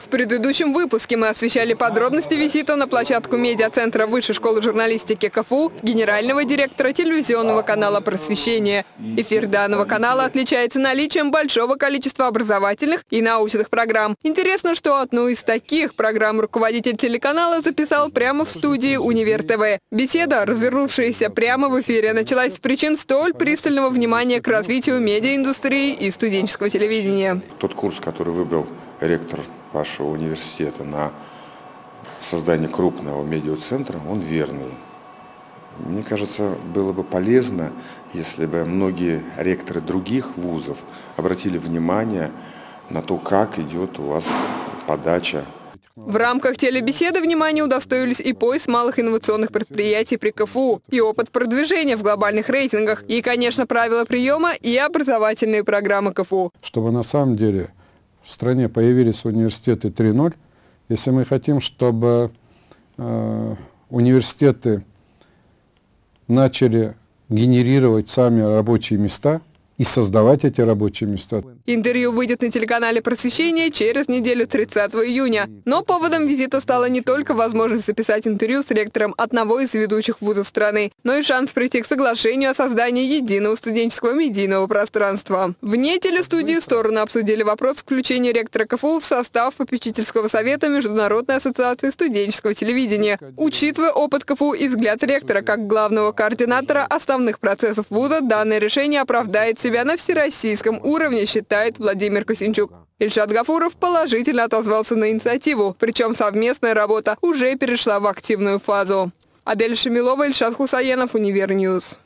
В предыдущем выпуске мы освещали подробности визита на площадку медиацентра Высшей школы журналистики КФУ генерального директора телевизионного канала «Просвещение». Эфир данного канала отличается наличием большого количества образовательных и научных программ. Интересно, что одну из таких программ руководитель телеканала записал прямо в студии «Универ ТВ». Беседа, развернувшаяся прямо в эфире, началась с причин столь пристального внимания к развитию медиаиндустрии и студенческого телевидения. Тот курс, который выбрал ректор вашего университета на создание крупного медиацентра, он верный. Мне кажется, было бы полезно, если бы многие ректоры других вузов обратили внимание на то, как идет у вас подача В рамках телебеседы внимания удостоились и поиск малых инновационных предприятий при КФУ, и опыт продвижения в глобальных рейтингах, и, конечно, правила приема и образовательные программы КФУ. чтобы на самом деле в стране появились университеты 3.0, если мы хотим, чтобы э, университеты начали генерировать сами рабочие места и создавать эти рабочие места. Интервью выйдет на телеканале «Просвещение» через неделю 30 июня. Но поводом визита стала не только возможность записать интервью с ректором одного из ведущих вузов страны, но и шанс прийти к соглашению о создании единого студенческого медийного пространства. Вне телестудии стороны обсудили вопрос включения ректора КФУ в состав попечительского совета Международной ассоциации студенческого телевидения. Учитывая опыт КФУ и взгляд ректора как главного координатора основных процессов вуза, данное решение оправдает себя на всероссийском уровне, считает Владимир Косинчук. Ильшат Гафуров положительно отозвался на инициативу, причем совместная работа уже перешла в активную фазу. Адель Шамилова, Ильшат Хусаенов, Универньюз.